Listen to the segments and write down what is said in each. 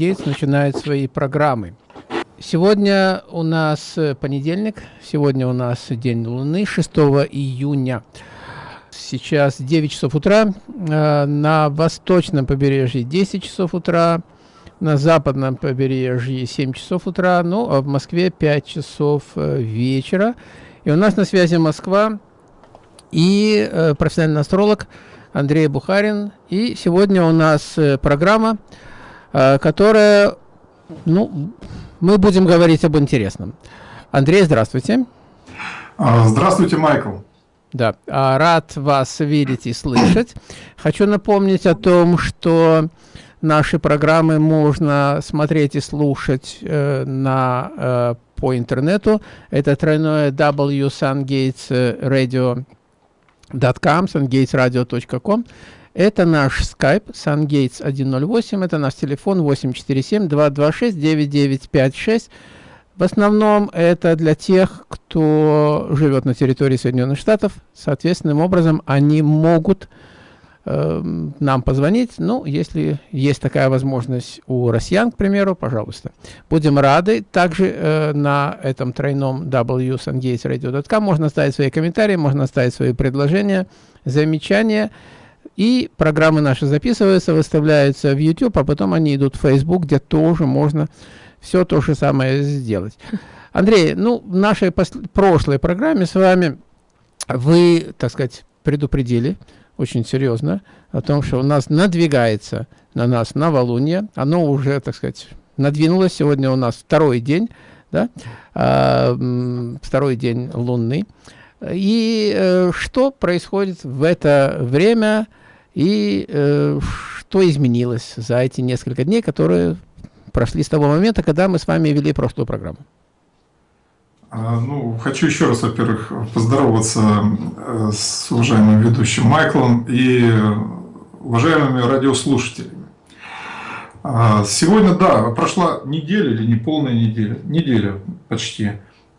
Гейтс начинает свои программы. Сегодня у нас понедельник, сегодня у нас день Луны, 6 июня. Сейчас 9 часов утра, э, на восточном побережье 10 часов утра, на западном побережье 7 часов утра, ну а в Москве 5 часов э, вечера. И у нас на связи Москва и э, профессиональный астролог Андрей Бухарин. И сегодня у нас э, программа, э, которая, ну, мы будем говорить об интересном. Андрей, здравствуйте. А, здравствуйте, Майкл. Да, а, рад вас видеть и слышать. Хочу напомнить о том, что наши программы можно смотреть и слушать э, на, э, по интернету. Это тройное W Sungates Radio sungatesradio.com, sungatesradio.com. Это наш Skype, sungates108, это наш телефон 847-226-9956. В основном это для тех, кто живет на территории Соединенных Штатов. Соответственным образом они могут э, нам позвонить. Ну, если есть такая возможность у россиян, к примеру, пожалуйста. Будем рады. Также э, на этом тройном wsungatesradio.com можно оставить свои комментарии, можно оставить свои предложения, замечания. И программы наши записываются, выставляются в YouTube, а потом они идут в Facebook, где тоже можно все то же самое сделать. Андрей, ну, в нашей прошлой программе с вами вы, так сказать, предупредили очень серьезно о том, что у нас надвигается на нас новолуние. Оно уже, так сказать, надвинулось. Сегодня у нас второй день, да, а, второй день лунный. И э, что происходит в это время и э, что изменилось за эти несколько дней, которые прошли с того момента, когда мы с вами вели прошлую программу? А, ну, хочу еще раз, во-первых, поздороваться э, с уважаемым ведущим Майклом и уважаемыми радиослушателями. А, сегодня, да, прошла неделя или не полная неделя, неделя почти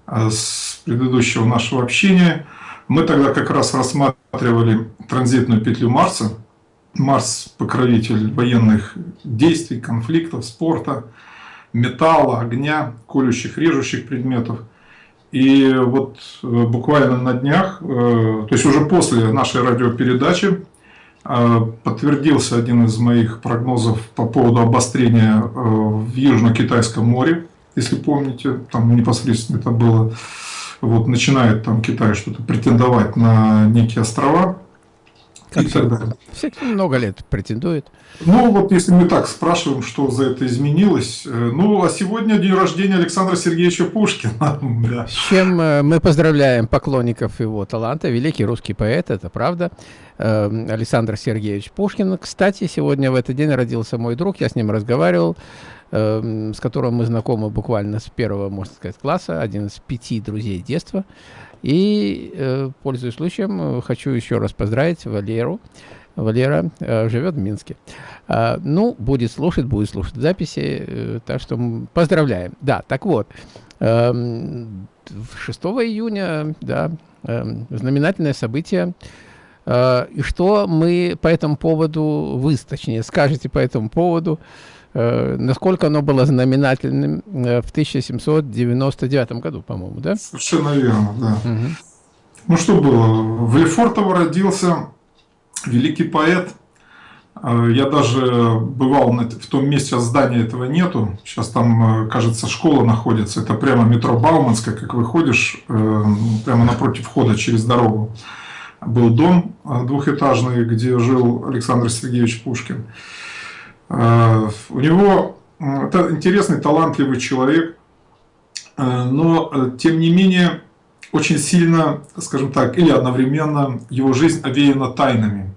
а, с предыдущего нашего общения. Мы тогда как раз рассматривали транзитную петлю Марса, Марс – покровитель военных действий, конфликтов, спорта, металла, огня, колющих, режущих предметов. И вот э, буквально на днях, э, то есть уже после нашей радиопередачи, э, подтвердился один из моих прогнозов по поводу обострения в Южно-Китайском море. Если помните, там непосредственно это было, вот начинает там Китай что-то претендовать на некие острова. Как и так далее. Всякие много лет претендует. Ну, вот если мы так спрашиваем, что за это изменилось. Э, ну, а сегодня день рождения Александра Сергеевича Пушкина. да. С чем э, мы поздравляем поклонников его таланта. Великий русский поэт, это правда. Э, Александр Сергеевич Пушкин. Кстати, сегодня в этот день родился мой друг, я с ним разговаривал с которым мы знакомы буквально с первого, можно сказать, класса, один из пяти друзей детства. И, э, пользуясь случаем, хочу еще раз поздравить Валеру. Валера э, живет в Минске. А, ну, будет слушать, будет слушать записи, э, так что поздравляем. Да, так вот, э, 6 июня, да, э, знаменательное событие. И что мы по этому поводу, вы, точнее, скажете по этому поводу, насколько оно было знаменательным э, в 1799 году, по-моему, да? Совершенно верно, да. Угу. Ну что было? В Лефортово родился великий поэт. Э, я даже бывал в том месте, а здания этого нету. Сейчас там, кажется, школа находится. Это прямо метро Бауманская, как выходишь, прямо напротив входа через дорогу. Был дом двухэтажный, где жил Александр Сергеевич Пушкин. Э, у него это интересный, талантливый человек, э, но э, тем не менее очень сильно, скажем так, или одновременно его жизнь овеяна тайнами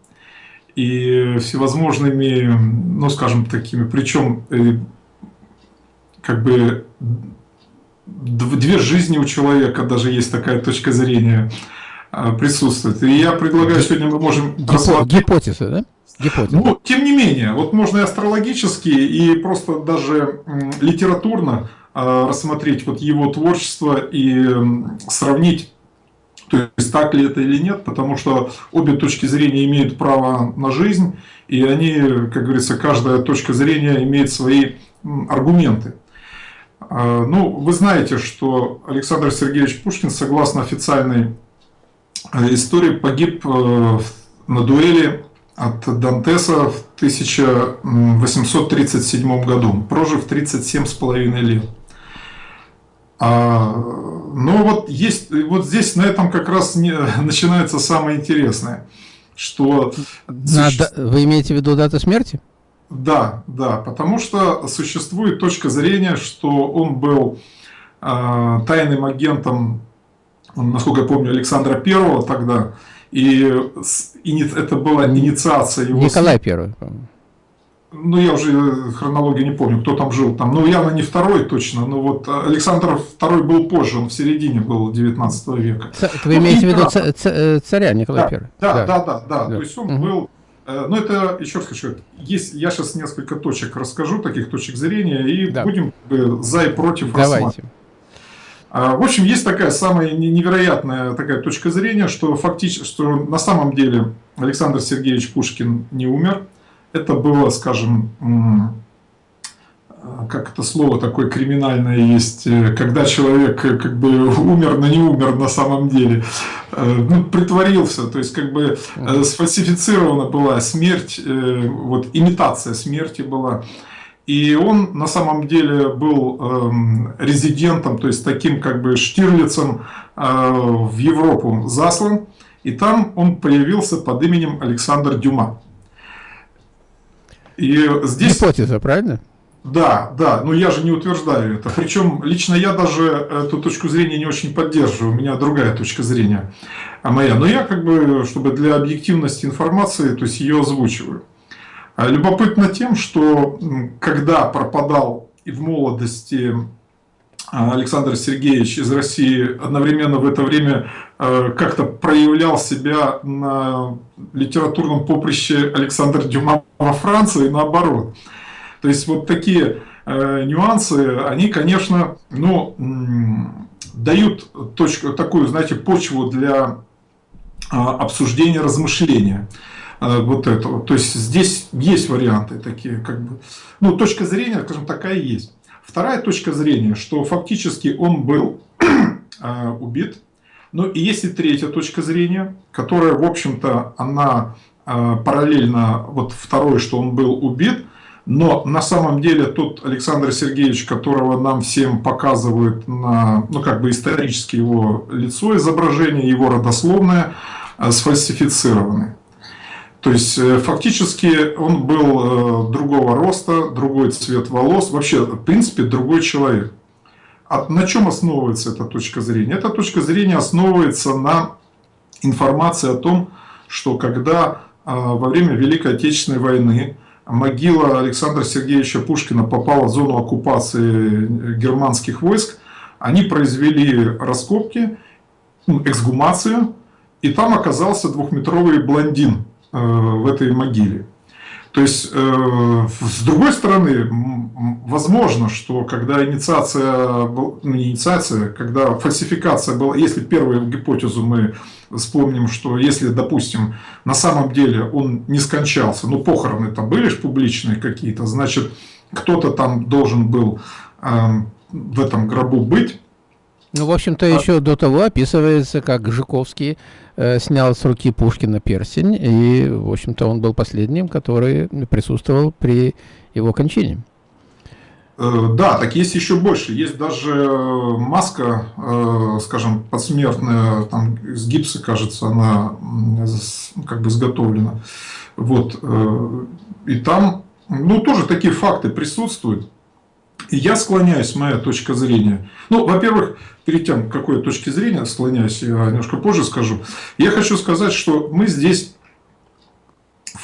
и всевозможными, ну скажем такими, причем как бы две жизни у человека, даже есть такая точка зрения, присутствует. И я предлагаю, сегодня мы можем... Гипотеза, да? Гипотеза. Ну, тем не менее, вот можно и астрологически, и просто даже литературно э, рассмотреть вот его творчество и сравнить, то есть так ли это или нет, потому что обе точки зрения имеют право на жизнь, и они, как говорится, каждая точка зрения имеет свои аргументы. А, ну, вы знаете, что Александр Сергеевич Пушкин, согласно официальной истории, погиб э, на дуэли от Дантеса в 1837 году, прожив 37 с половиной лет. А, но вот есть, вот здесь на этом как раз не, начинается самое интересное, что... Надо, вы имеете в виду дату смерти? Да, да, потому что существует точка зрения, что он был э, тайным агентом, насколько я помню, Александра Первого тогда, и, и это была инициация его... Николай Первый, по-моему ну я уже хронологию не помню, кто там жил там, ну явно не второй точно, но вот Александр второй был позже, он в середине был 19 века. Вы ну, имеете в виду э, царя Николая да, да, да, да, да, да, то есть он угу. был, э, ну это, еще раз хочу, есть, я сейчас несколько точек расскажу, таких точек зрения, и да. будем за и против Давайте. А, в общем, есть такая самая невероятная такая точка зрения, что фактически, что на самом деле Александр Сергеевич Пушкин не умер, это было, скажем, как это слово такое криминальное есть, э, когда человек э, как бы умер, но не умер на самом деле, э, ну, притворился, то есть как бы сфальсифицирована была смерть, вот имитация смерти была. И он на самом деле был э, резидентом, то есть таким как бы Штирлицем э, в Европу заслан. И там он появился под именем Александр Дюма. И здесь... Гипотеза, правильно? Да, да, но я же не утверждаю это. Причем лично я даже эту точку зрения не очень поддерживаю, у меня другая точка зрения а моя. Но я как бы, чтобы для объективности информации, то есть ее озвучиваю. А любопытно тем, что когда пропадал и в молодости а, Александр Сергеевич из России одновременно в это время э, как-то проявлял себя на литературном поприще Александр Дюма во Франции и наоборот. То есть вот такие э, нюансы, они, конечно, ну, дают точку, такую, знаете, почву для а, обсуждения, размышления вот этого. То есть здесь есть варианты такие, как бы, ну, точка зрения, скажем, такая есть. Вторая точка зрения, что фактически он был э, убит. Ну и есть и третья точка зрения, которая, в общем-то, она э, параллельно, вот второй, что он был убит, но на самом деле тот Александр Сергеевич, которого нам всем показывают на, ну как бы исторически его лицо, изображение, его родословное, э, сфальсифицированы. То есть, э, фактически он был э, другого роста, другой цвет волос, вообще, в принципе, другой человек. А на чем основывается эта точка зрения? Эта точка зрения основывается на информации о том, что когда э, во время Великой Отечественной войны могила Александра Сергеевича Пушкина попала в зону оккупации германских войск, они произвели раскопки, ну, эксгумацию, и там оказался двухметровый блондин в этой могиле. То есть, э, с другой стороны, возможно, что когда инициация, ну не инициация, когда фальсификация была, если первую гипотезу мы вспомним, что если, допустим, на самом деле он не скончался, ну похороны там были же публичные какие-то, значит, кто-то там должен был э, в этом гробу быть, ну, в общем-то, а... еще до того описывается, как Жуковский э, снял с руки Пушкина перстень, и, в общем-то, он был последним, который присутствовал при его кончине. Э, да, так есть еще больше. Есть даже маска, э, скажем, подсмертная, там с гипса, кажется, она как бы изготовлена. Вот. Э, и там, ну, тоже такие факты присутствуют. Я склоняюсь, моя точка зрения. Ну, во-первых, перед тем, какой точки зрения склоняюсь, я немножко позже скажу. Я хочу сказать, что мы здесь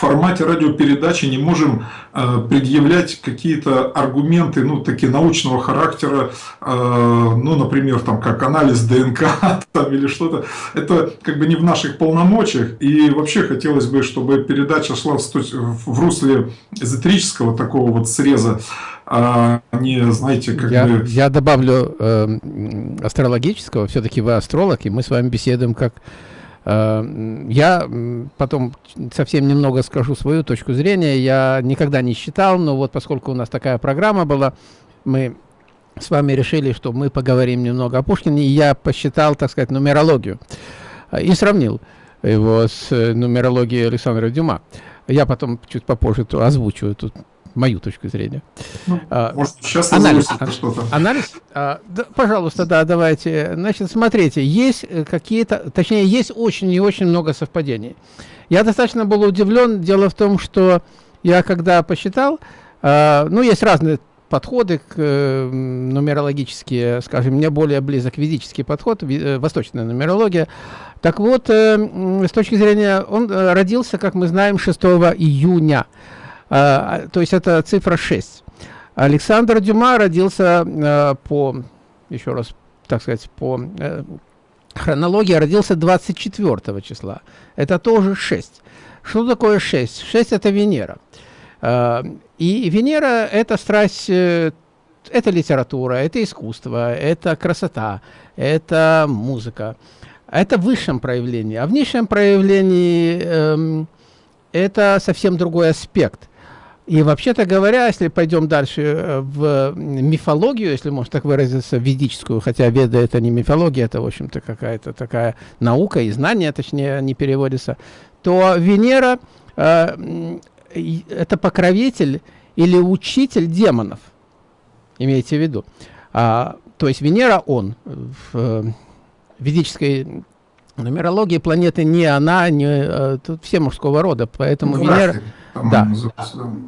формате радиопередачи не можем э, предъявлять какие-то аргументы, ну, такие научного характера, э, ну, например, там, как анализ ДНК там, или что-то. Это как бы не в наших полномочиях. И вообще хотелось бы, чтобы передача шла в, русле эзотерического такого вот среза, а не, знаете, как я, бы... Я добавлю э, астрологического, все-таки вы астролог, и мы с вами беседуем как я потом совсем немного скажу свою точку зрения. Я никогда не считал, но вот поскольку у нас такая программа была, мы с вами решили, что мы поговорим немного о Пушкине, и я посчитал, так сказать, нумерологию и сравнил его с нумерологией Александра Дюма. Я потом чуть попозже озвучу тут мою точку зрения. Ну, а, может, сейчас анализ, что-то. Анализ? А, да, пожалуйста, да, давайте. Значит, смотрите, есть э, какие-то, точнее, есть очень и очень много совпадений. Я достаточно был удивлен. Дело в том, что я когда посчитал, а, ну, есть разные подходы к э, нумерологические, скажем, мне более близок ведический подход, э, восточная нумерология. Так вот, э, с точки зрения, он э, родился, как мы знаем, 6 июня то есть это цифра 6. Александр Дюма родился а, по, еще раз, так сказать, по э, хронологии, родился 24 числа. Это тоже 6. Что такое 6? 6 это Венера. А, и Венера это страсть, э, это литература, это искусство, это красота, это музыка. Это в высшем проявлении. А в низшем проявлении эм, это совсем другой аспект. И вообще-то говоря, если пойдем дальше э, в мифологию, если можно так выразиться, ведическую, хотя веда это не мифология, это, в общем-то, какая-то такая наука и знание, точнее, не переводится, то Венера э, это покровитель или учитель демонов, имейте в виду. А, то есть Венера он в э, ведической нумерологии планеты не она, не э, тут все мужского рода, поэтому ну, Венера да,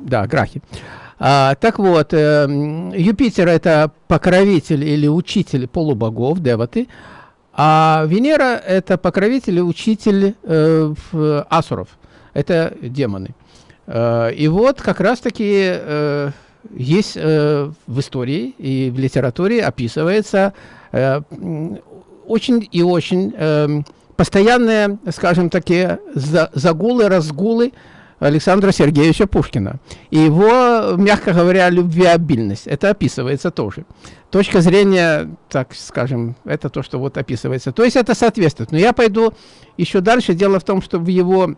да, Грахи. А, так вот, э, Юпитер это покровитель или учитель полубогов, деваты, а Венера это покровитель и учитель э, асуров, это демоны. Э, и вот как раз-таки э, есть э, в истории и в литературе описывается э, очень и очень э, постоянные, скажем такие, загулы, разгулы Александра Сергеевича Пушкина. И его, мягко говоря, любвеобильность. Это описывается тоже. Точка зрения, так скажем, это то, что вот описывается. То есть это соответствует. Но я пойду еще дальше. Дело в том, что в его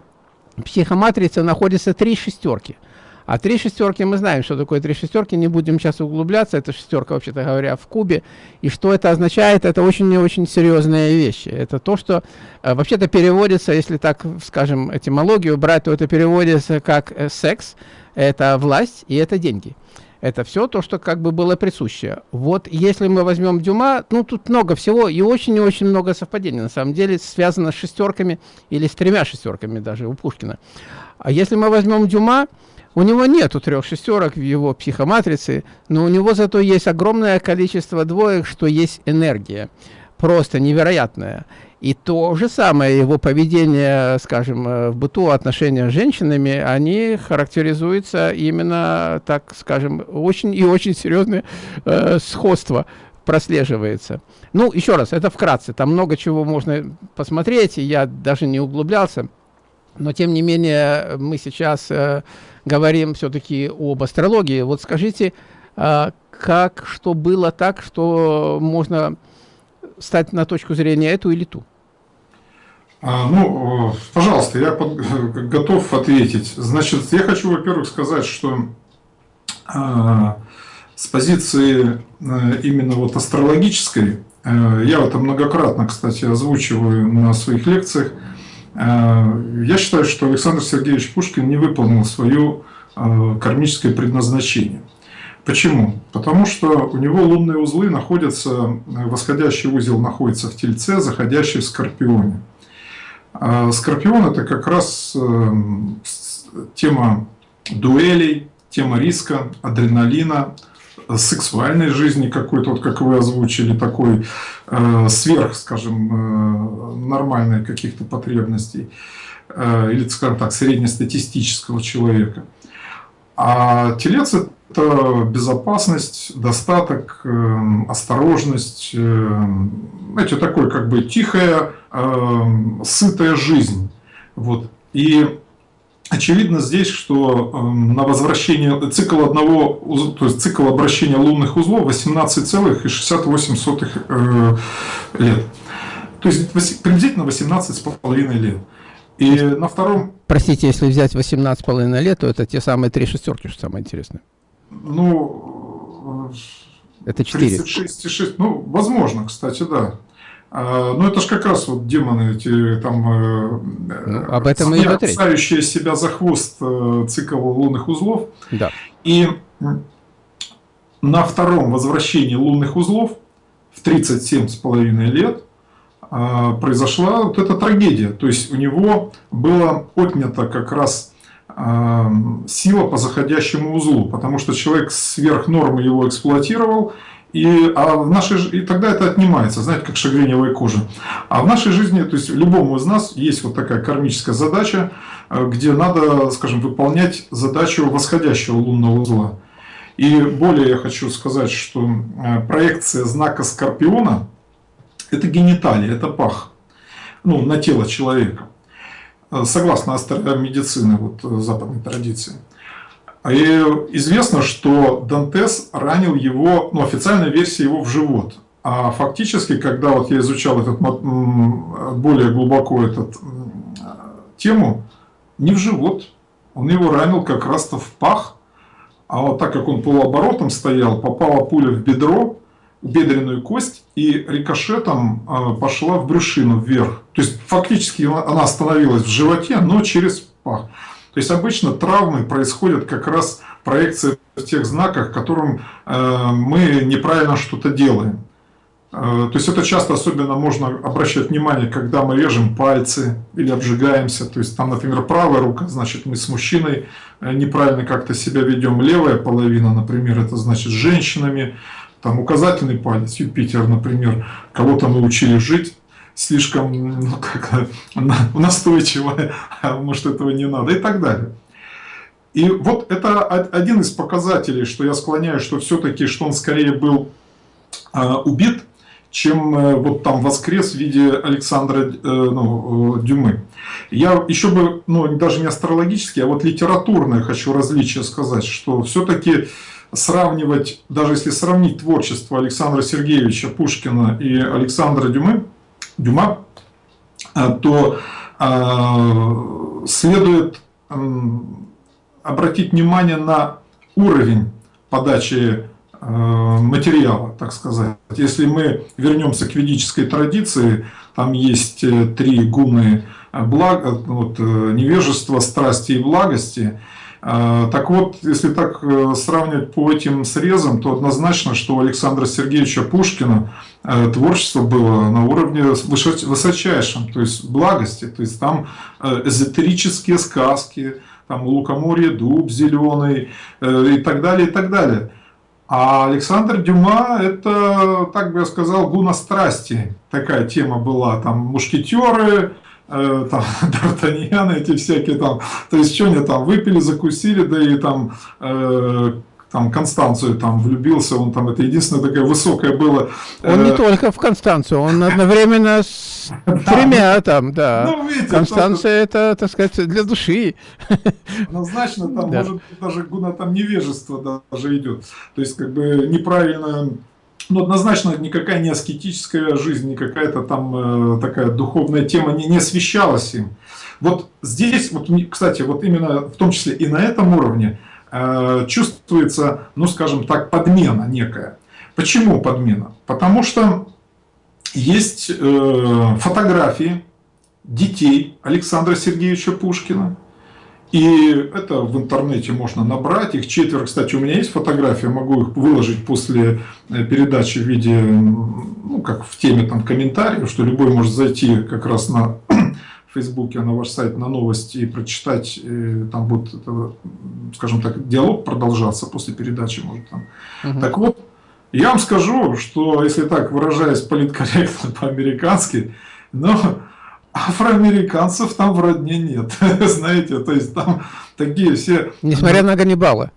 психоматрице находятся три шестерки – а три шестерки, мы знаем, что такое три шестерки, не будем сейчас углубляться, это шестерка, вообще-то говоря, в кубе. И что это означает, это очень и очень серьезные вещи. Это то, что э, вообще-то переводится, если так, скажем, этимологию брать, то это переводится как э, секс, это власть и это деньги. Это все то, что как бы было присуще. Вот если мы возьмем Дюма, ну тут много всего и очень и очень много совпадений. На самом деле связано с шестерками или с тремя шестерками даже у Пушкина. А если мы возьмем Дюма, у него нету трех шестерок в его психоматрице, но у него зато есть огромное количество двоек, что есть энергия. Просто невероятная. И то же самое его поведение, скажем, э, в быту, отношения с женщинами, они характеризуются именно, так скажем, очень и очень серьезное э, сходство прослеживается. Ну, еще раз, это вкратце, там много чего можно посмотреть, и я даже не углублялся. Но, тем не менее, мы сейчас э, говорим все-таки об астрологии. Вот скажите, э, как, что было так, что можно стать на точку зрения эту или ту? А, ну, пожалуйста, я под, готов ответить. Значит, я хочу, во-первых, сказать, что э, с позиции э, именно вот астрологической, э, я это многократно, кстати, озвучиваю на своих лекциях, я считаю, что Александр Сергеевич Пушкин не выполнил свое э, кармическое предназначение. Почему? Потому что у него лунные узлы находятся, э, восходящий узел находится в Тельце, заходящий в Скорпионе. Скорпион – это как раз тема дуэлей, тема риска, адреналина, сексуальной жизни какой-то, вот как вы озвучили, такой э, сверх, скажем, э, нормальной каких-то потребностей, э, или, скажем так, среднестатистического человека. А телец – это безопасность, достаток, э, осторожность, э, знаете, такой как бы тихая, э, сытая жизнь. Вот. И Очевидно здесь, что эм, на возвращение цикл одного, то есть цикл обращения лунных узлов 18,68 э, лет. То есть приблизительно 18,5 лет. И на втором... Простите, если взять 18,5 лет, то это те самые три шестерки, что самое интересное. Ну... Это 4. 36,6. Ну, возможно, кстати, да. А, ну, это же как раз вот демоны эти там... Э, ну, об этом и идет речь. себя за хвост э, цикл лунных узлов. Да. И на втором возвращении лунных узлов в 37,5 лет а, произошла вот эта трагедия. То есть у него было отнято как раз а, сила по заходящему узлу, потому что человек сверх нормы его эксплуатировал, и, а в нашей, и тогда это отнимается, знаете, как шагреневая кожа. А в нашей жизни, то есть любому из нас есть вот такая кармическая задача, э, где надо, скажем, выполнять задачу восходящего лунного узла. И более я хочу сказать, что э, проекция знака Скорпиона – это гениталия, это пах ну, на тело человека. Э, согласно медицины, вот, западной традиции. И известно, что Дантес ранил его, ну, официальная версия его в живот. А фактически, когда вот я изучал этот, более глубоко эту тему, не в живот, он его ранил как раз-то в пах, а вот так как он полуоборотом стоял, попала пуля в бедро, в бедренную кость, и рикошетом а, пошла в брюшину вверх. То есть фактически она остановилась в животе, но через пах. То есть обычно травмы происходят как раз проекция в тех знаках, которым э, мы неправильно что-то делаем. Э, то есть это часто особенно можно обращать внимание, когда мы режем пальцы или обжигаемся. То есть там, например, правая рука, значит мы с мужчиной э, неправильно как-то себя ведем. Левая половина, например, это значит с женщинами. Там указательный палец, Юпитер, например, кого-то мы учили жить слишком ну, как, настойчиво, а может этого не надо и так далее. И вот это один из показателей, что я склоняю, что все-таки, что он скорее был э, убит, чем э, вот там воскрес в виде Александра э, ну, э, Дюмы. Я еще бы, ну даже не астрологически, а вот литературное хочу различие сказать, что все-таки сравнивать, даже если сравнить творчество Александра Сергеевича Пушкина и Александра Дюмы, Дюма, а, то а, следует обратить внимание на уровень подачи а, материала, так сказать. Если мы вернемся к ведической традиции, там есть э, три гуны благ, вот, э, невежества, страсти и благости – так вот, если так э, сравнивать по этим срезам, то однозначно, что у Александра Сергеевича Пушкина э, творчество было на уровне высочайшем, то есть благости, то есть там э, эзотерические сказки, там лукоморье, дуб зеленый и так далее, и так далее. А Александр Дюма, это, так бы я сказал, гуна страсти. Такая тема была, там мушкетеры, Э, там, Д'Артаньян, эти всякие там, то есть, что они там выпили, закусили, да и там, э, там Констанцию там влюбился, он там, это единственное такая высокая было. Он не э, только в Констанцию, он одновременно с тремя там, да. Ну, Констанция это, так сказать, для души. Однозначно, там может даже гуна там невежество даже идет. То есть, как бы неправильно ну, однозначно никакая не аскетическая жизнь, не какая-то там э, такая духовная тема не, не освещалась им. Вот здесь, вот, кстати, вот именно в том числе и на этом уровне э, чувствуется, ну, скажем так, подмена некая. Почему подмена? Потому что есть э, фотографии детей Александра Сергеевича Пушкина, и это в интернете можно набрать. Их четверо. Кстати, у меня есть фотография, могу их выложить после э, передачи в виде, ну, как в теме там комментариев, что любой может зайти как раз на Фейсбуке, на ваш сайт, на новости и прочитать. И там будет, это, скажем так, диалог продолжаться после передачи. Может, там. Угу. Так вот, я вам скажу, что, если так выражаясь политкорректно по-американски, но афроамериканцев там в родне нет, знаете, то есть там такие все... Несмотря на Ганнибала.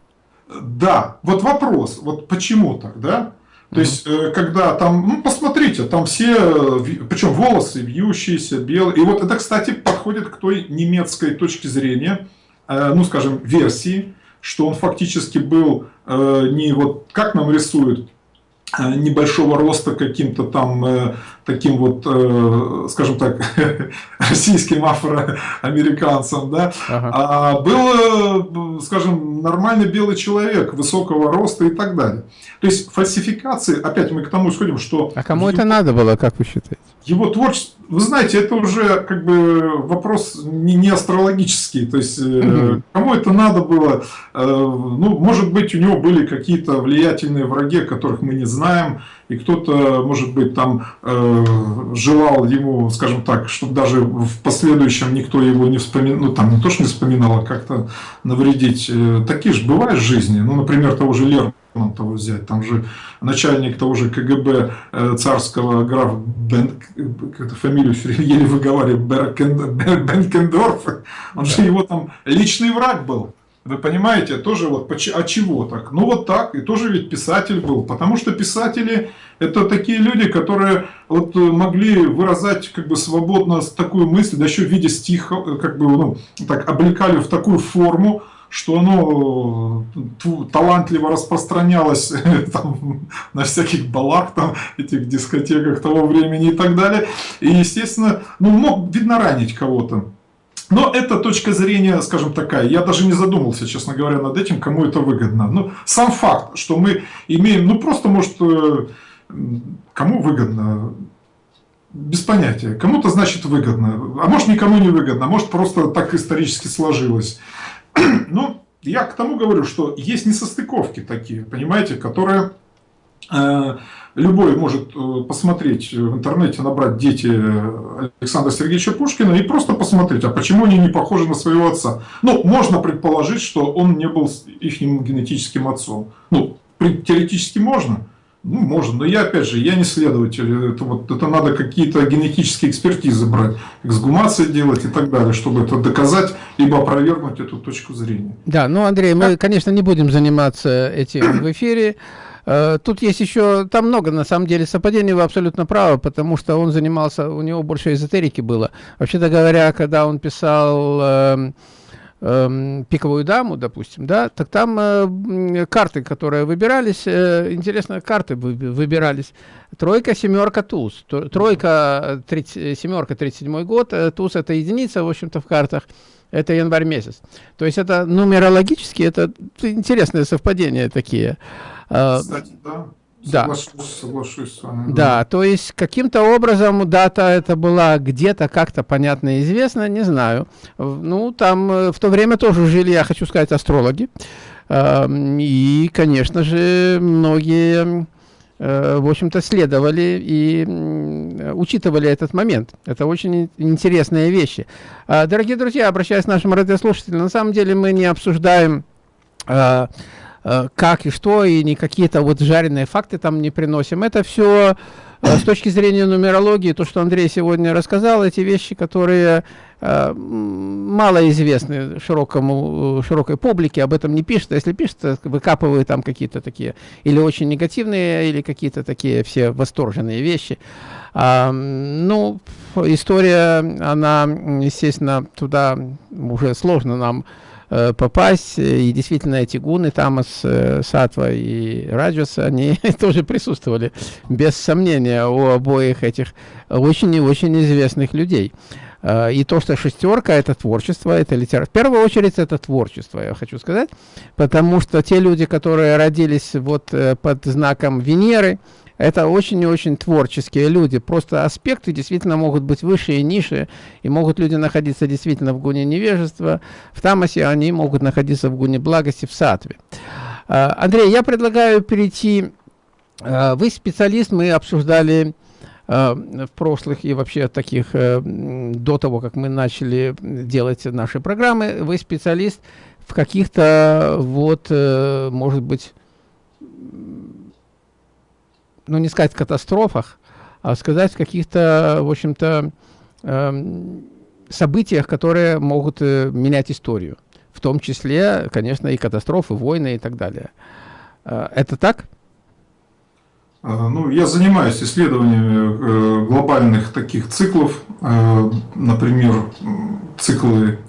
Да, вот вопрос, вот почему так, да? То есть, э, когда там, ну, посмотрите, там все, причем волосы вьющиеся, белые. И вот это, кстати, подходит к той немецкой точке зрения, э, ну, скажем, версии, что он фактически был э, не вот, как нам рисуют, Э, небольшого роста каким-то там э, таким вот, э, скажем так, российским афроамериканцем, да, ага. а был, скажем, нормальный белый человек высокого роста и так далее. То есть фальсификации, опять мы к тому сходим, что... А кому это надо было, как вы считаете? Его творчество, вы знаете, это уже как бы вопрос не, не астрологический, то есть угу. кому это надо было, ну, может быть, у него были какие-то влиятельные враги, которых мы не знаем, и кто-то, может быть, там э, желал ему, скажем так, чтобы даже в последующем никто его не вспоминал, ну там не то, что не вспоминал, а как-то навредить. Э, такие же бывают в жизни, ну, например, того же Лермонтова взять, там же начальник того же КГБ э, царского граф Бен, как-то фамилию еле выговаривает, Бенкендорф, он же его там личный враг был. Вы понимаете, тоже вот а чего так? Ну вот так, и тоже ведь писатель был, потому что писатели это такие люди, которые вот э, могли выражать как бы свободно такую мысль, да еще в виде стиха, э, как бы ну, так облекали в такую форму, что оно э, талантливо распространялось там, на всяких балах, там, этих дискотеках того времени и так далее. И, естественно, ну, мог, видно, ранить кого-то. Но это точка зрения, скажем, такая. Я даже не задумался, честно говоря, над этим, кому это выгодно. Но сам факт, что мы имеем, ну просто, может, э, кому выгодно, без понятия. Кому-то, значит, выгодно. А может, никому не выгодно. А может, просто так исторически сложилось. Ну, я к тому говорю, что есть несостыковки такие, понимаете, которые Любой может э, посмотреть в интернете, набрать дети Александра Сергеевича Пушкина и просто посмотреть, а почему они не похожи на своего отца. Ну, можно предположить, что он не был их генетическим отцом. Ну, теоретически можно. Ну, можно, но я, опять же, я не следователь. Это, вот, это надо какие-то генетические экспертизы брать, эксгумации делать и так далее, чтобы это доказать, либо опровергнуть эту точку зрения. Да, ну, Андрей, мы, конечно, не будем заниматься этим в эфире. Э, тут есть еще, там много на самом деле совпадений, вы абсолютно правы, потому что он занимался, у него больше эзотерики было. Вообще-то говоря, когда он писал э, э, пиковую даму, допустим, да, так там э, карты, которые выбирались, э, интересно, карты выбирались. Тройка, семерка, туз. Тройка, 30, семерка, 37 год, э, туз это единица, в общем-то, в картах. Это январь месяц. То есть это нумерологически, это интересные совпадения такие. А, Кстати, да. Да. Соглашусь, соглашусь с вами. Да, да то есть каким-то образом дата это была где-то как-то понятно известно, не знаю. Ну, там э, в то время тоже жили, я хочу сказать, астрологи. И, конечно же, многие, в общем-то, следовали и учитывали этот момент. Это очень интересные вещи. А, дорогие друзья, обращаясь к нашим радиослушателям, на самом деле мы не обсуждаем а, Э, как и что, и не какие-то вот жареные факты там не приносим. Это все э, с точки зрения нумерологии, то, что Андрей сегодня рассказал, эти вещи, которые э, мало известны широкому, широкой публике, об этом не пишут. Если пишут, выкапывают там какие-то такие или очень негативные, или какие-то такие все восторженные вещи. А, ну, история, она, естественно, туда уже сложно нам Э, попасть. И действительно эти гуны, Тамас, э, Сатва и Раджас, они тоже присутствовали, без сомнения, у обоих этих очень и очень известных людей. Э, и то, что шестерка – это творчество, это литература. В первую очередь, это творчество, я хочу сказать, потому что те люди, которые родились вот под знаком Венеры, это очень и очень творческие люди. Просто аспекты действительно могут быть выше и ниже, и могут люди находиться действительно в гуне невежества, в тамасе, они могут находиться в гуне благости, в сатве. А, Андрей, я предлагаю перейти, а, вы специалист, мы обсуждали а, в прошлых и вообще таких, э, до того, как мы начали делать наши программы, вы специалист в каких-то, вот, э, может быть, ну не сказать катастрофах, а сказать каких-то, в общем-то, э, событиях, которые могут э, менять историю. В том числе, конечно, и катастрофы, войны и так далее. Э, это так? А, ну, я занимаюсь исследованиями э, глобальных таких циклов, например, циклы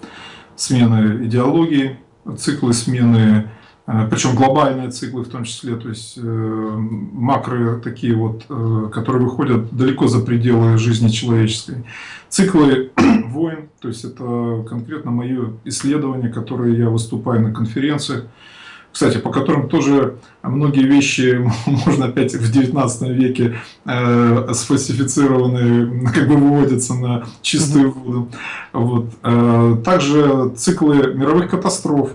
смены идеологии, циклы смены причем глобальные циклы в том числе, то есть макро такие вот, которые выходят далеко за пределы жизни человеческой. Циклы войн, то есть это конкретно мое исследование, которое я выступаю на конференциях, кстати, по которым тоже многие вещи можно опять в 19 веке э, сфальсифицированы, как бы выводятся на чистую воду. Вот. Э, также циклы мировых катастроф.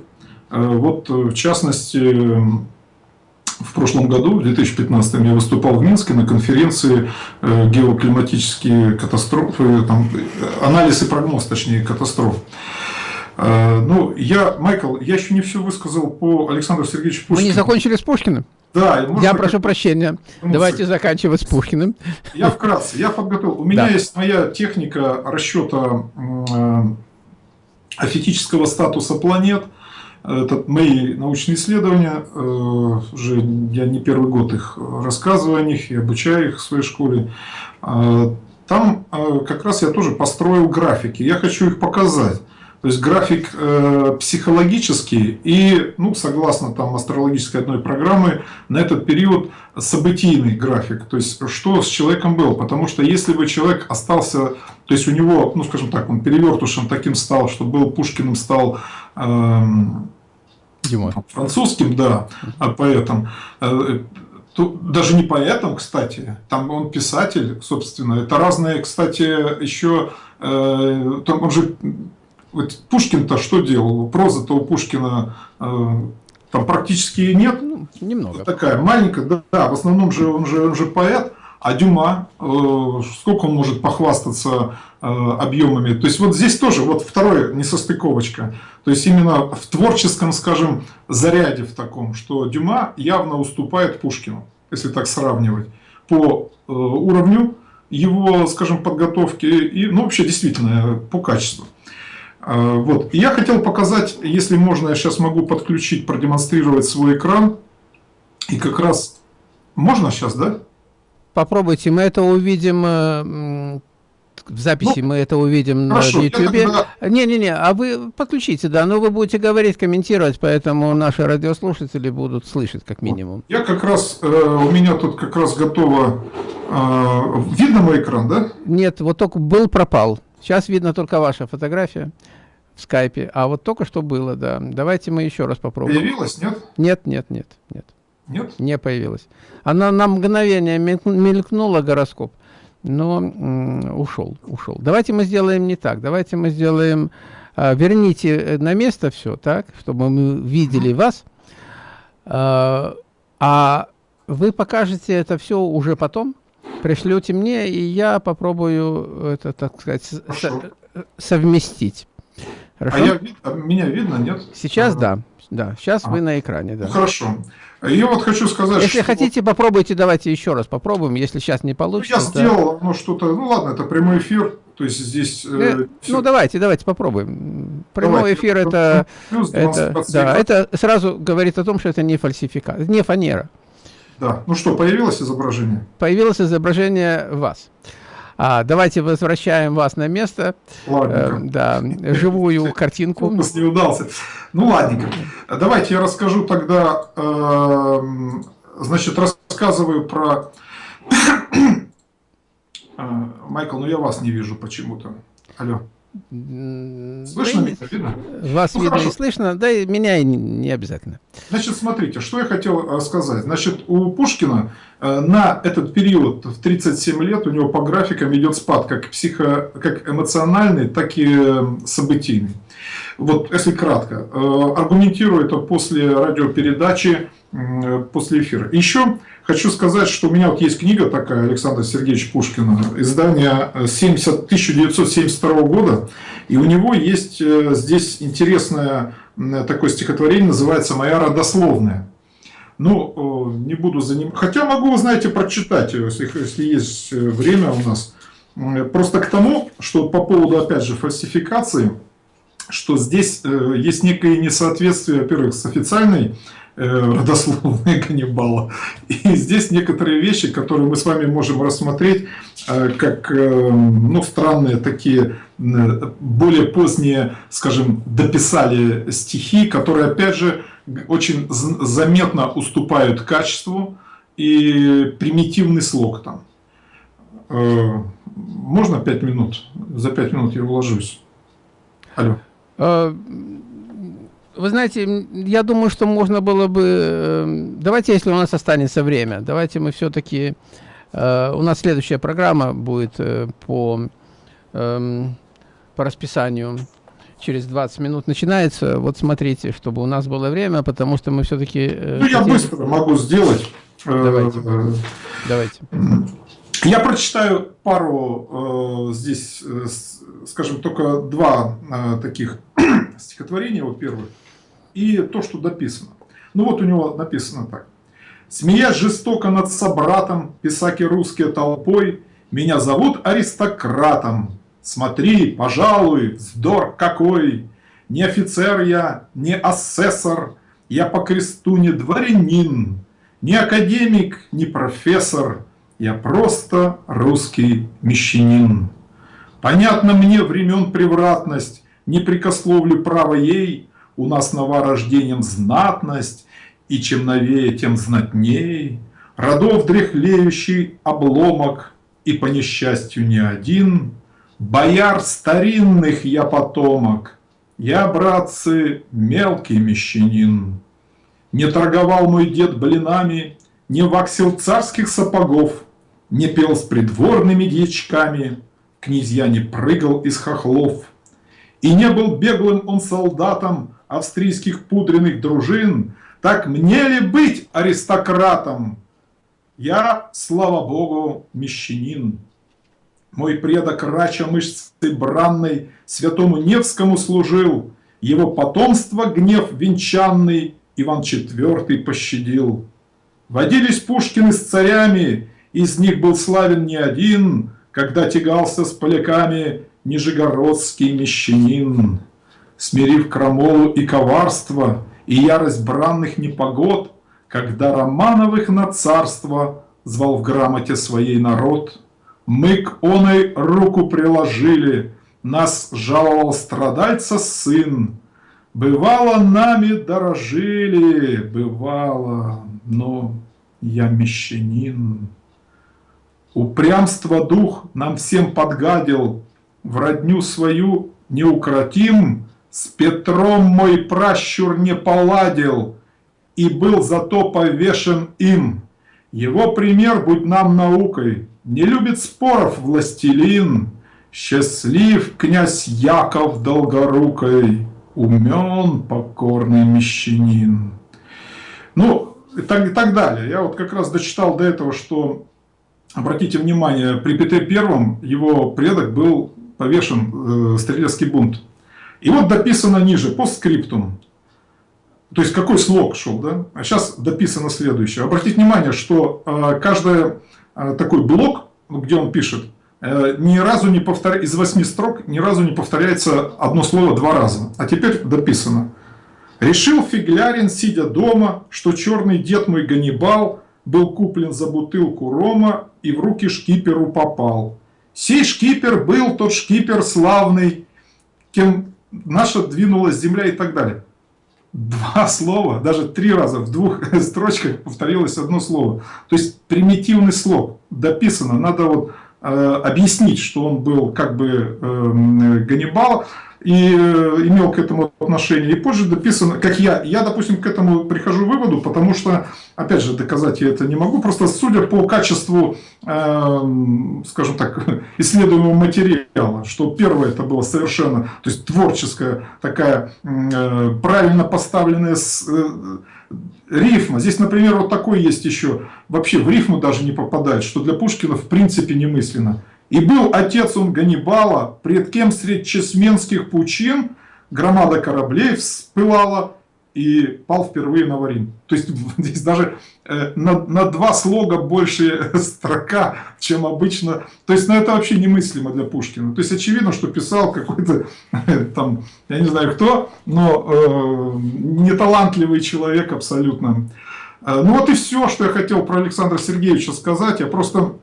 Э, вот, в частности, в прошлом году, в 2015, я выступал в Минске на конференции э, «Геоклиматические катастрофы», там, э, анализ и прогноз, точнее, катастроф. Э, ну, я, Майкл, я еще не все высказал по Александру Сергеевичу Пушкину. Мы не закончили с Пушкиным? Да. Можно я прошу прощения. Ну, Давайте заканчивать с Пушкиным. Я вкратце, я подготовил. У меня да. есть моя техника расчета э, афетического статуса планет. Это мои научные исследования. Э, уже я не первый год их рассказываю о них и обучаю их в своей школе. Там как раз я тоже построил графики. Я хочу их показать. То есть график э, психологический и, ну, согласно там астрологической одной программы, на этот период событийный график. То есть что с человеком было. Потому что если бы человек остался, то есть у него, ну, скажем так, он перевертушем таким стал, что был Пушкиным, стал э, французским, да, а поэтом. Э, даже не поэтом, кстати, там он писатель, собственно. Это разные, кстати, еще, э, там он же вот Пушкин-то что делал? Проза-то у Пушкина э, там практически нет. Ну, немного. Такая маленькая, да, да, в основном же он же, он же поэт, а Дюма, э, сколько он может похвастаться э, объемами. То есть вот здесь тоже вот второе несостыковочка. То есть именно в творческом, скажем, заряде в таком, что Дюма явно уступает Пушкину, если так сравнивать, по э, уровню его, скажем, подготовки и, ну, вообще действительно по качеству. Вот. Я хотел показать, если можно, я сейчас могу подключить, продемонстрировать свой экран. И как раз... Можно сейчас, да? Попробуйте, мы это увидим э, в записи, ну, мы это увидим хорошо, на YouTube. Не-не-не, а вы подключите, да, но вы будете говорить, комментировать, поэтому наши радиослушатели будут слышать как минимум. Я как раз, э, у меня тут как раз готово... Э, видно мой экран, да? Нет, вот только был, пропал. Сейчас видно только ваша фотография в скайпе, а вот только что было, да. Давайте мы еще раз попробуем. Появилась, нет? Нет, нет, нет, нет. Нет? Не появилась. Она на мгновение мелькнула гороскоп, но ушел, ушел. Давайте мы сделаем не так. Давайте мы сделаем... А, верните э, на место все, так, чтобы мы видели вас. А, а вы покажете это все уже потом, пришлете мне, и я попробую это, так сказать, со совместить. Хорошо? А, я, а меня видно, нет? Сейчас ага. да. Да, сейчас а. вы на экране, да. Ну, хорошо. Я вот хочу сказать, Если что... хотите, попробуйте, давайте еще раз попробуем, если сейчас не получится. Ну, я сделал ну, что-то, ну ладно, это прямой эфир, то есть здесь... Э, э ну давайте, давайте попробуем. Прямой давайте. эфир это, это, да, это сразу говорит о том, что это не фальсификат, не фанера. Да. Ну что, появилось изображение? Появилось изображение вас. А, давайте возвращаем вас на место. Ладненько. Э, да, живую картинку. Фокус не удался. Ну, ладненько. Давайте я расскажу тогда, э, значит, рассказываю про... Э, Майкл, ну я вас не вижу почему-то. Алло. Слышно да меня, видно? Вас ну, видно хорошо. и слышно, да и меня и не, не обязательно. Значит, смотрите, что я хотел э, сказать. Значит, у Пушкина э, на этот период в 37 лет у него по графикам идет спад как, психо, как эмоциональный, так и э, событийный. Вот, если кратко, аргументирую это после радиопередачи, после эфира. Еще Хочу сказать, что у меня вот есть книга такая Александра Сергеевича Пушкина, издание 70, 1972 года, и у него есть э, здесь интересное такое стихотворение, называется «Моя родословная». Ну, не буду за ним... Хотя могу, знаете, прочитать, если, если есть э, время у нас. Просто к тому, что по поводу, опять же, фальсификации, что здесь э, есть некое несоответствие, во-первых, с официальной Э, родословной Ганнибала. И здесь некоторые вещи, которые мы с вами можем рассмотреть, э, как э, ну, странные такие, более поздние, скажем, дописали стихи, которые, опять же, очень заметно уступают качеству и примитивный слог там. Можно пять минут? За пять минут я уложусь. Алло. Э, вы знаете, я думаю, что можно было бы... Э, давайте, если у нас останется время, давайте мы все-таки... У нас следующая программа будет по, эм, по расписанию через 20 минут начинается. Вот смотрите, чтобы у нас было время, потому что мы все-таки... Ну, хотим... я быстро могу сделать. Давайте. Давайте. Я прочитаю пару э, здесь, э, скажем, только два э, таких стихотворения, во-первых, и то, что дописано. Ну вот у него написано так. «Смеясь жестоко над собратом, писаки русские толпой, меня зовут аристократом. Смотри, пожалуй, вздор какой! Не офицер я, не асессор, я по кресту не дворянин, не академик, не профессор, я просто русский мещанин. Понятно мне времен превратность, не прикословлю право ей, У нас нова рождением знатность, и чем новее, тем знатней. Родов дряхлеющий обломок, и по несчастью не один. Бояр старинных я потомок, я, братцы, мелкий мещанин. Не торговал мой дед блинами, не ваксил царских сапогов, Не пел с придворными дьячками, Князья не прыгал из хохлов. И не был беглым он солдатом Австрийских пудренных дружин, Так мне ли быть аристократом? Я, слава богу, мещанин. Мой предок рача мышцы бранной Святому Невскому служил, Его потомство гнев венчанный Иван IV пощадил. Водились Пушкины с царями, из них был славен не один, когда тягался с поляками нижегородский мещанин. Смирив крамолу и коварство, и ярость бранных непогод, когда Романовых на царство звал в грамоте своей народ, мы к оной руку приложили, нас жаловал страдальца сын, Бывало, нами дорожили, бывало, но я мещанин. Упрямство дух нам всем подгадил, В родню свою неукротим, С Петром мой пращур не поладил, И был зато повешен им. Его пример будь нам наукой, Не любит споров властелин, Счастлив князь Яков Долгорукой, Умен покорный мещанин. Ну, и так, и так далее. Я вот как раз дочитал до этого, что, обратите внимание, при Петре Первом его предок был повешен, э, стрелецкий бунт. И вот дописано ниже, постскриптум. То есть какой слог шел, да? А сейчас дописано следующее. Обратите внимание, что э, каждый э, такой блок, где он пишет, э, ни разу не повторяется, из восьми строк ни разу не повторяется одно слово два раза. А теперь дописано. Решил Фиглярин, сидя дома, что черный дед мой Ганнибал был куплен за бутылку рома и в руки шкиперу попал. Сей шкипер был тот шкипер славный, кем наша двинулась земля и так далее. Два слова, даже три раза в двух строчках повторилось одно слово. То есть примитивный слог дописано. Надо вот э, объяснить, что он был как бы э, Ганнибал и э, имел к этому отношение. И позже дописано, как я, я, допустим, к этому прихожу выводу, потому что, опять же, доказать я это не могу, просто судя по качеству, э, скажем так, исследуемого материала, что первое это было совершенно, то есть творческая такая э, правильно поставленная э, рифма. Здесь, например, вот такой есть еще, вообще в рифму даже не попадает, что для Пушкина в принципе немысленно. И был отец он Ганнибала, пред кем средь чесменских пучин громада кораблей вспылала и пал впервые на Варин. То есть здесь даже э, на, на два слога больше строка, чем обычно. То есть ну, это вообще немыслимо для Пушкина. То есть очевидно, что писал какой-то там, я не знаю кто, но э, неталантливый человек абсолютно. Э, ну вот и все, что я хотел про Александра Сергеевича сказать. Я просто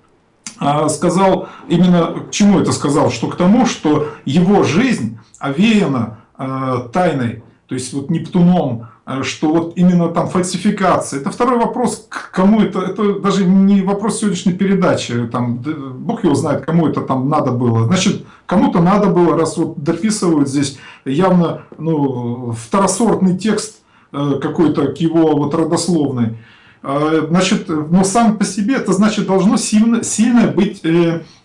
сказал, именно к чему это сказал, что к тому, что его жизнь овеяна а, тайной, то есть вот Нептуном, Э, что вот именно там фальсификация. Это второй вопрос, к кому это, это даже не вопрос сегодняшней передачи, там, бог его знает, кому это там надо было. Значит, кому-то надо было, раз вот дописывают здесь явно ну, второсортный текст э, какой-то к его вот родословной. Э, значит, но сам по себе это значит должно сильно, сильно быть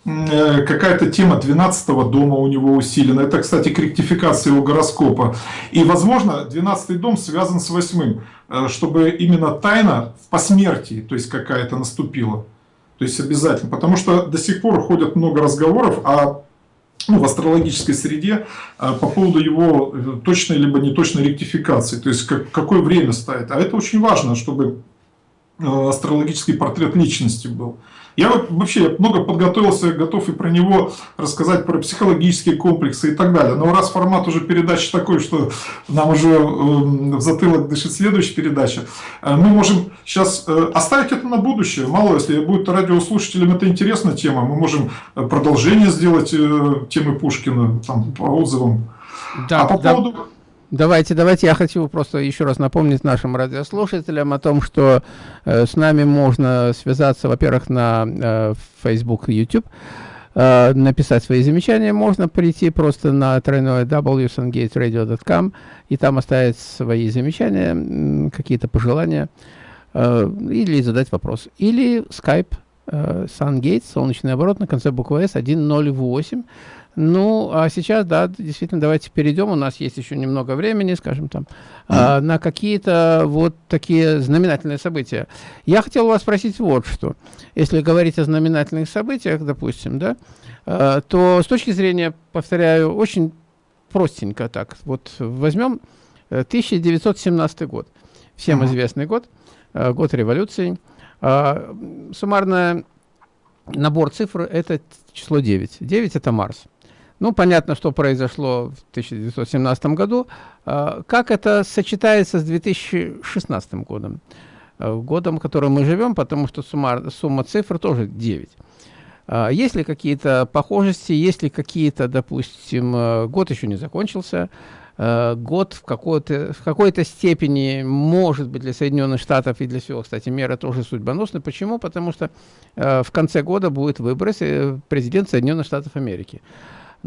Э, какая-то тема 12 дома у него усилена. Это, кстати, корректификация его гороскопа. И, возможно, 12 дом связан с 8, э, чтобы именно тайна в посмертии, то есть какая-то наступила. То есть обязательно. Потому что до сих пор ходят много разговоров о ну, в астрологической среде э, по поводу его точной либо неточной ректификации, то есть как, какое время ставит. А это очень важно, чтобы астрологический портрет личности был. Я вот вообще много подготовился, готов и про него рассказать, про психологические комплексы и так далее. Но раз формат уже передачи такой, что нам уже эм, в затылок дышит следующая передача, э, мы можем сейчас э, оставить это на будущее. Мало, если будет радиослушателям это интересная тема, мы можем э, продолжение сделать темы Пушкина там, по отзывам. Да, а по да. поводу... Давайте, давайте, я хочу просто еще раз напомнить нашим радиослушателям о том, что э, с нами можно связаться, во-первых, на э, Facebook и YouTube, э, написать свои замечания, можно прийти просто на тройное www.sungateradio.com и там оставить свои замечания, какие-то пожелания, э, или задать вопрос. Или Skype, э, SunGate, солнечный оборот на конце буквы S 108, ну, а сейчас, да, действительно, давайте перейдем. У нас есть еще немного времени, скажем там, mm. на какие-то вот такие знаменательные события. Я хотел вас спросить вот что. Если говорить о знаменательных событиях, допустим, да, а, то с точки зрения, повторяю, очень простенько так. Вот возьмем 1917 э, год. Всем mm -hmm. известный год, э, год революции. А, суммарный набор цифр – это число 9. 9 – это Марс. Ну, понятно, что произошло в 1917 году. А, как это сочетается с 2016 годом? А, годом, в котором мы живем, потому что сумма, сумма цифр тоже 9. А, есть ли какие-то похожести, есть ли какие-то, допустим, год еще не закончился, год в какой-то в какой-то степени может быть для Соединенных Штатов и для всего, кстати, мира тоже судьбоносный. Почему? Потому что в конце года будет выброс э, президент Соединенных Штатов Америки.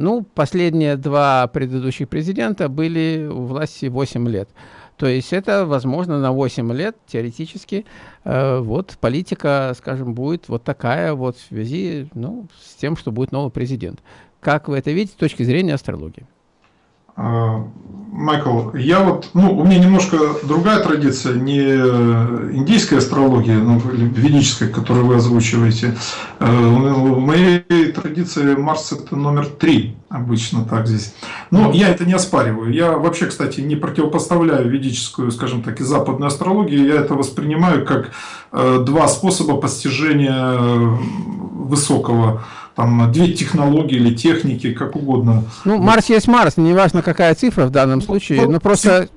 Ну, последние два предыдущих президента были у власти 8 лет. То есть это, возможно, на 8 лет теоретически э, вот политика, скажем, будет вот такая вот в связи ну, с тем, что будет новый президент. Как вы это видите с точки зрения астрологии? А, Майкл, я вот, ну, у меня немножко другая традиция, не индийская астрология, ну, ведическая, которую вы озвучиваете. Э, в моей традиции Марс это номер три, обычно так здесь. Но я это не оспариваю. Я вообще, кстати, не противопоставляю ведическую, скажем так, и западную астрологию. Я это воспринимаю как э, два способа постижения высокого там две технологии или техники, как угодно. Ну, Марс есть Марс, неважно какая цифра в данном случае, но просто...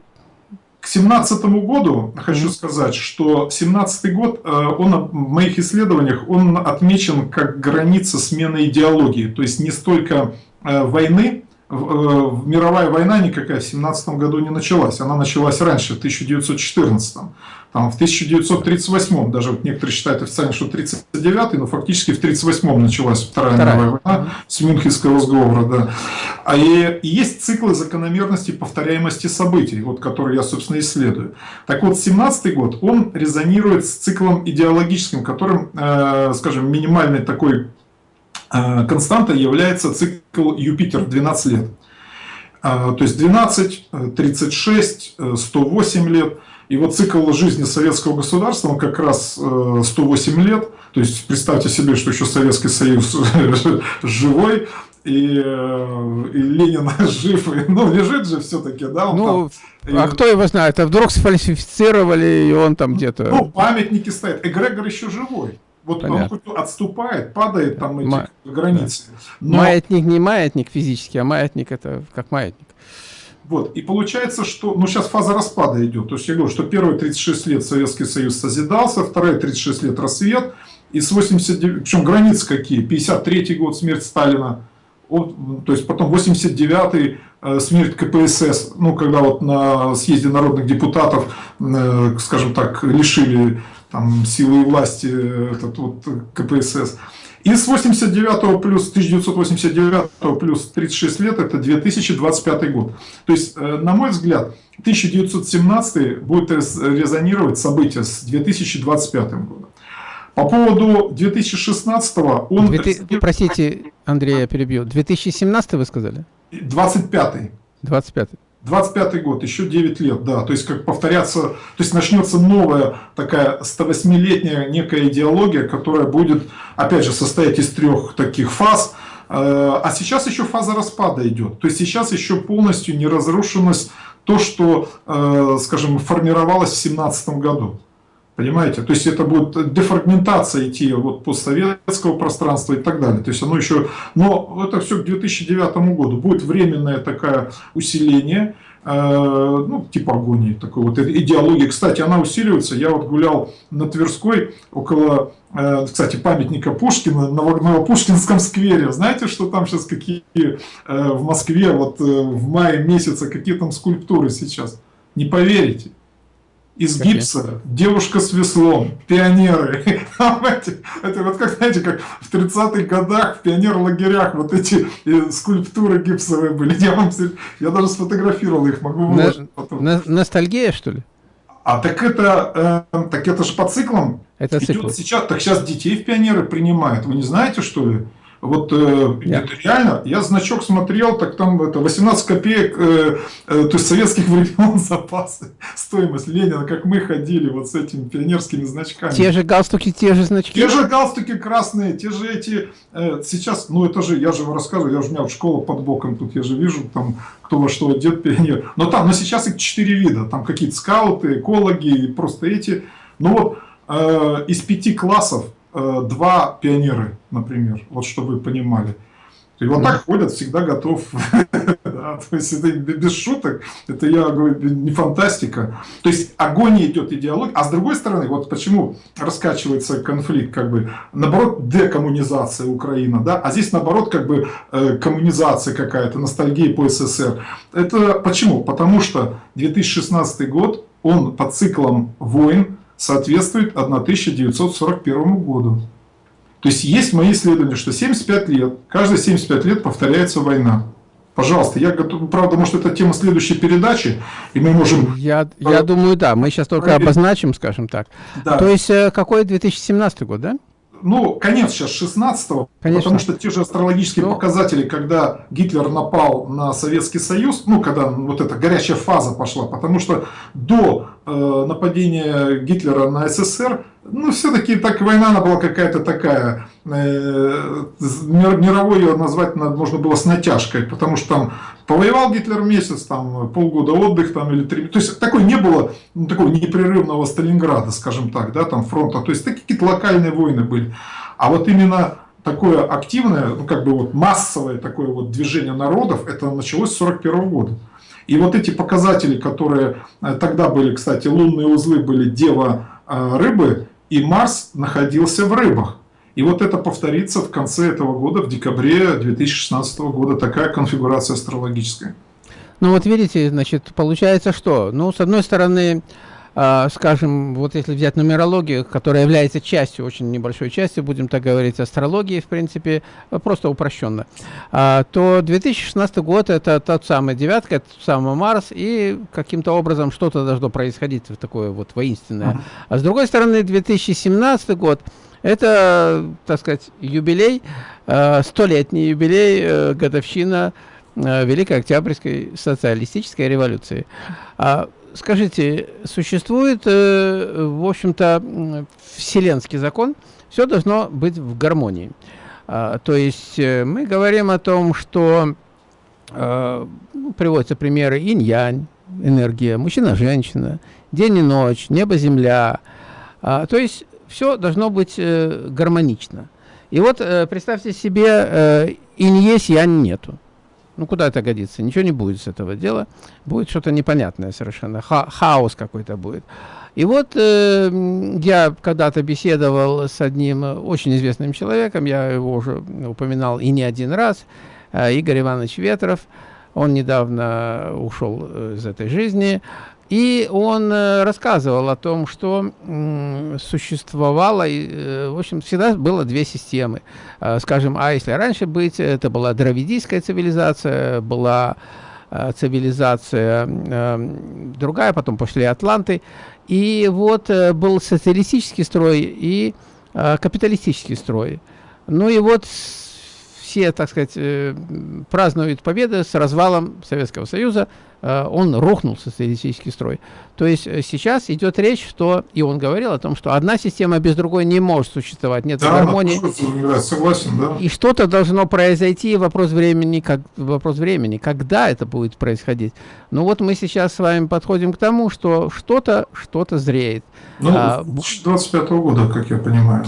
К семнадцатому году хочу mm-hmm. сказать, что семнадцатый год, э, он в моих исследованиях, он отмечен как граница смены идеологии. То есть не столько э, войны, мировая война никакая в семнадцатом году не началась. Она началась раньше, в 1914. Там, в 1938, даже вот некоторые считают официально, что 39 но фактически в 1938 началась Вторая, Вторая. мировая война с Мюнхенского сговора. Да. А и, и есть циклы закономерности повторяемости событий, вот, которые я, собственно, исследую. Так вот, 17 год, он резонирует с циклом идеологическим, которым, э, скажем, минимальной такой э, константой является цикл Юпитер 12 лет. Э, то есть 12, 36, 108 лет – и вот цикл жизни советского государства, он как раз 108 э, лет. То есть представьте себе, что еще Советский Союз живой, и, э, и Ленин жив, и, ну, лежит же все-таки, да? ну, там, а и, кто его знает? А вдруг сфальсифицировали, и он там где-то... Ну, памятники стоят. Эгрегор еще живой. Вот Понятно. он отступает, падает там эти Ма... границы. Но... Маятник не маятник физически, а маятник это как маятник. Вот. И получается, что ну, сейчас фаза распада идет. То есть я говорю, что первые 36 лет Советский Союз созидался, вторые 36 лет рассвет. И с 89, причем границы какие? 53 год, смерть Сталина. то есть потом 89-й э, смерть КПСС, ну, когда вот на съезде народных депутатов, э, скажем так, лишили там силы и власти этот вот КПСС. И с 89 плюс 1989 плюс 36 лет это 2025 год. То есть, на мой взгляд, 1917 будет резонировать события с 2025 годом. По поводу 2016 он... 2000, простите, Андрей, я перебью. 2017 вы сказали? 25 25 25 год, еще 9 лет, да. То есть, как повторяться, то есть, начнется новая такая 108-летняя некая идеология, которая будет, опять же, состоять из трех таких фаз. Э, а сейчас еще фаза распада идет. То есть, сейчас еще полностью не разрушилось то, что, э, скажем, формировалось в 2017 году. Понимаете? То есть это будет дефрагментация идти вот постсоветского пространства и так далее. То есть оно еще... Но это все к 2009 году. Будет временное такое усиление, э, ну, типа агонии, такой вот идеологии. Кстати, она усиливается. Я вот гулял на Тверской около, э, кстати, памятника Пушкина на Новопушкинском сквере. Знаете, что там сейчас какие э, в Москве вот в мае месяце, какие там скульптуры сейчас? Не поверите из гипса, девушка с веслом, пионеры. это вот как, знаете, как в 30-х годах в пионер-лагерях вот эти э, скульптуры гипсовые были. Я, вам, я даже сфотографировал их, могу выложить потом. Ностальгия, что ли? А так это, э, так это же по циклам. Это цикл. Сейчас, так сейчас детей в пионеры принимают. Вы не знаете, что ли? Вот э, это реально, я значок смотрел, так там это 18 копеек, э, э, то есть советских времен запасы, стоимость Ленина, как мы ходили вот с этими пионерскими значками. Те же галстуки, те же значки. Те же галстуки красные, те же эти, э, сейчас, ну это же, я же вам рассказываю, я же у меня вот школа под боком, тут я же вижу там, кто во что одет, пионер. Но там, но сейчас их четыре вида, там какие-то скауты, экологи, просто эти. Ну вот, э, из пяти классов два пионеры, например, вот чтобы вы понимали. И вот так ходят, всегда готов. да, то есть это без шуток, это я говорю, не фантастика. То есть агония идет идеология, а с другой стороны, вот почему раскачивается конфликт, как бы, наоборот, декоммунизация Украины, да, а здесь наоборот, как бы, э, коммунизация какая-то, ностальгия по СССР. Это почему? Потому что 2016 год, он по циклам войн, соответствует 1941 году. То есть есть мои исследования, что 75 лет, каждые 75 лет повторяется война. Пожалуйста, я готов, правда, может, это тема следующей передачи, и мы можем... Я, я думаю, да, мы сейчас только обозначим, скажем так. Да. То есть, э, какой 2017 год, да? Ну, конец сейчас 16-го, потому что те же астрологические ну, показатели, когда Гитлер напал на Советский Союз, ну, когда вот эта горячая фаза пошла, потому что до э, нападения Гитлера на СССР, ну, все-таки так война она была какая-то такая, э, мировой ее назвать можно было с натяжкой, потому что там Повоевал Гитлер месяц, там полгода отдых там или три. То есть такой не было ну, такого непрерывного Сталинграда, скажем так, да, там фронта. То есть такие какие-то локальные войны были. А вот именно такое активное, ну как бы вот массовое такое вот движение народов, это началось с 41 года. И вот эти показатели, которые э, тогда были, кстати, лунные узлы были Дева э, рыбы, и Марс находился в рыбах. И вот это повторится в конце этого года, в декабре 2016 года, такая конфигурация астрологическая. Ну вот видите, значит, получается что? Ну, с одной стороны, скажем, вот если взять нумерологию, которая является частью, очень небольшой частью, будем так говорить, астрологии, в принципе, просто упрощенно, э, то 2016 год это тот самый девятка, это тот самый Марс, и каким-то образом что-то должно происходить в такое вот воинственное. А с другой стороны, 2017 год, это, так сказать, юбилей, э, столетний юбилей, э, годовщина э, Великой Октябрьской социалистической революции. Скажите, существует, в общем-то, вселенский закон, все должно быть в гармонии. А, то есть мы говорим о том, что ну, приводятся примеры инь-янь, энергия, мужчина-женщина, день и ночь, небо-земля. А, то есть все должно быть э, гармонично. И вот э, представьте себе, э, инь есть, янь нету. Ну, куда это годится? Ничего не будет с этого дела. Будет что-то непонятное совершенно. Ха хаос какой-то будет. И вот э, я когда-то беседовал с одним очень известным человеком, я его уже упоминал и не один раз, Игорь Иванович Ветров. Он недавно ушел из этой жизни. И он рассказывал о том, что существовало, в общем, всегда было две системы. Скажем, а если раньше быть, это была дравидийская цивилизация, была цивилизация другая, потом пошли атланты. И вот был социалистический строй и капиталистический строй. Ну и вот все, так сказать, э, празднуют победы с развалом Советского Союза, э, он рухнул социалистический строй. То есть э, сейчас идет речь, что, и он говорил о том, что одна система без другой не может существовать, нет да, гармонии. Да, согласен, да. И что-то должно произойти, вопрос времени, как, вопрос времени, когда это будет происходить. Ну вот мы сейчас с вами подходим к тому, что что-то, что-то зреет. Ну, а, 25 -го года, как я понимаю.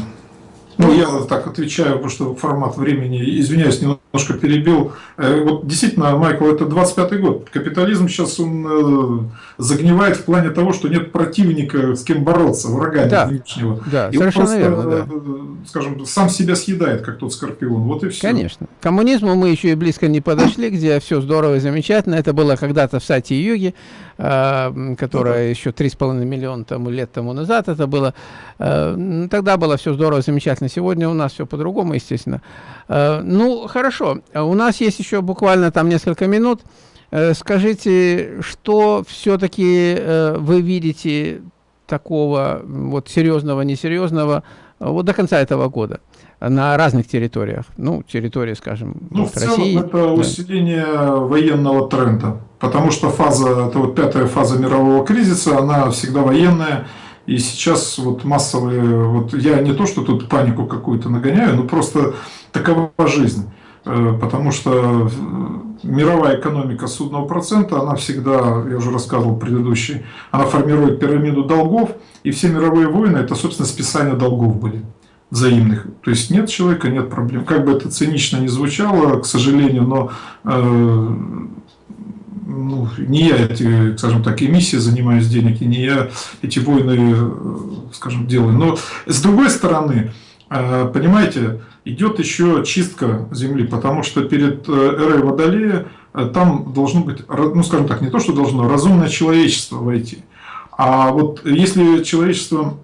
Ну, я так отвечаю, потому что формат времени, извиняюсь, немножко перебил. Э, вот действительно, Майкл, это 25-й год. Капитализм сейчас он э, загнивает в плане того, что нет противника, с кем бороться, врага да, внешнего. Да, И совершенно просто, верно, да. Э, скажем, сам себя съедает, как тот скорпион. Вот и все. Конечно. К коммунизму мы еще и близко не подошли, где все здорово и замечательно. Это было когда-то в Сати-Юге. Которая еще 3,5 миллиона тому, лет тому назад это было. Тогда было все здорово, замечательно. Сегодня у нас все по-другому, естественно. Э, ну, хорошо. У нас есть еще буквально там несколько минут. Скажите, что все-таки вы видите такого вот серьезного, несерьезного вот до конца этого года? на разных территориях. Ну, территории, скажем, ну, в России. Целом это да. усиление военного тренда, потому что фаза, это вот пятая фаза мирового кризиса, она всегда военная. И сейчас вот массовые, вот я не то, что тут панику какую-то нагоняю, но просто такова жизнь. Э, потому что мировая экономика судного процента, она всегда, я уже рассказывал предыдущий, она формирует пирамиду долгов, и все мировые войны это, собственно, списание долгов были взаимных. То есть нет человека, нет проблем. Как бы это цинично не звучало, к сожалению, но э, ну, не я эти, скажем так, эмиссии занимаюсь денег, и не я эти войны, э, скажем, делаю. Но с другой стороны, э, понимаете, идет еще чистка земли, потому что перед э, эрой Водолея там должно быть, ну скажем так, не то, что должно, разумное человечество войти. А вот если человечество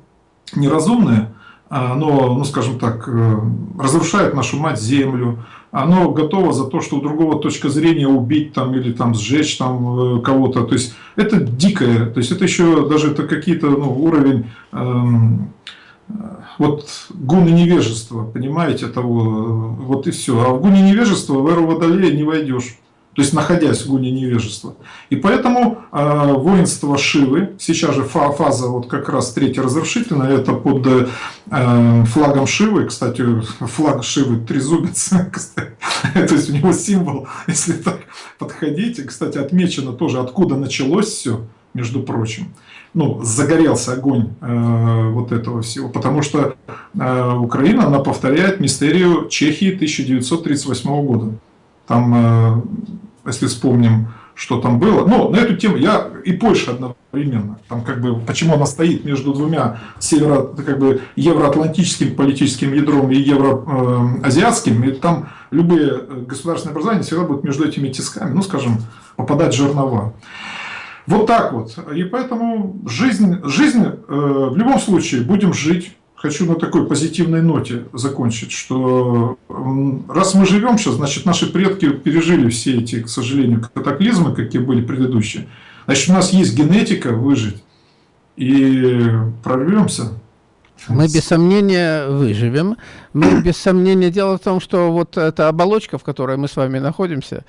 неразумное, оно, ну скажем так, э, разрушает нашу мать землю, оно готово за то, что у другого точка зрения убить там или там сжечь там э, кого-то. То есть это дикое, то есть это еще даже это какие-то ну, уровень эм, вот гуны невежества, понимаете, того, вот и все. А в гуне невежества в эру Водолея не войдешь то есть находясь в гуне невежества. И поэтому э, воинство Шивы, сейчас же фаза вот как раз третья разрушительная, это под э, флагом Шивы, кстати, флаг Шивы трезубец, то есть у него символ, если так подходить, кстати, отмечено тоже, откуда началось все, между прочим. Ну, загорелся огонь э, вот этого всего, потому что э, Украина, она повторяет мистерию Чехии 1938 года. Там э, если вспомним, что там было. Но на эту тему я и Польша одновременно. Там как бы, почему она стоит между двумя северо, как бы, евроатлантическим политическим ядром и евроазиатским. И там любые э, государственные образования всегда будут между этими тисками, ну, скажем, попадать жернова. Вот так вот. И поэтому жизнь, жизнь э, в любом случае будем жить хочу на такой позитивной ноте закончить, что раз мы живем сейчас, значит, наши предки пережили все эти, к сожалению, катаклизмы, какие были предыдущие. Значит, у нас есть генетика выжить, и прорвемся. Мы без сомнения выживем. Мы без сомнения... Дело в том, что вот эта оболочка, в которой мы с вами находимся,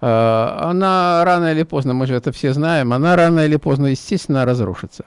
э, она рано или поздно, мы же это все знаем, она рано или поздно, естественно, разрушится.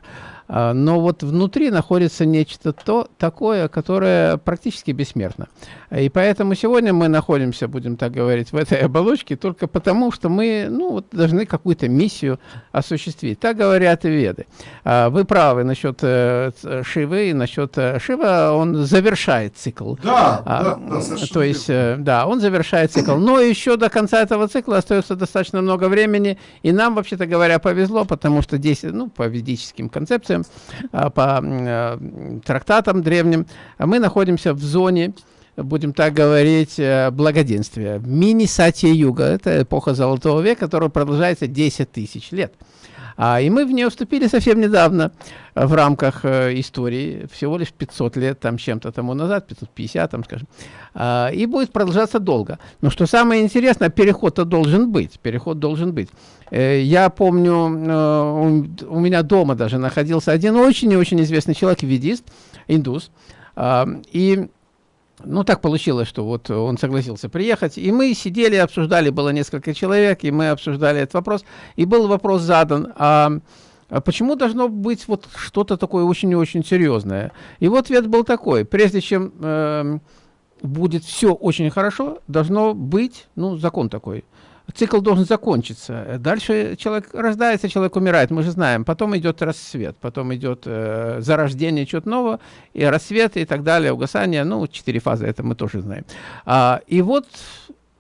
А, но вот внутри находится нечто то, такое, которое практически бессмертно. И поэтому сегодня мы находимся, будем так говорить, в этой оболочке только потому, что мы ну, вот, должны какую-то миссию осуществить. Так говорят и веды. А, вы правы насчет э, Шивы, насчет э, Шива, он завершает цикл. Да, а, да, да, То есть, э, да, он завершает цикл. Но еще до конца этого цикла остается достаточно много времени, и нам, вообще-то говоря, повезло, потому что 10, ну, по ведическим концепциям, традициям, а, по э, трактатам древним, мы находимся в зоне будем так говорить, э, благоденствия. Мини-сатья-юга – это эпоха Золотого века, которая продолжается 10 тысяч лет. А, и мы в нее вступили совсем недавно в рамках э, истории, всего лишь 500 лет там чем-то тому назад, 550 там, скажем. А, и будет продолжаться долго. Но что самое интересное, переход-то должен быть, переход должен быть. Э, я помню, э, у, у меня дома даже находился один очень и очень известный человек, ведист, индус, э, и ну, так получилось, что вот он согласился приехать, и мы сидели, обсуждали, было несколько человек, и мы обсуждали этот вопрос, и был вопрос задан, а, а почему должно быть вот что-то такое очень и очень серьезное? И вот ответ был такой, прежде чем э, будет все очень хорошо, должно быть, ну, закон такой – цикл должен закончиться. Дальше человек рождается, человек умирает, мы же знаем. Потом идет рассвет, потом идет э, зарождение чего-то нового, и рассвет, и так далее, угасание. Ну, четыре фазы, это мы тоже знаем. А, и вот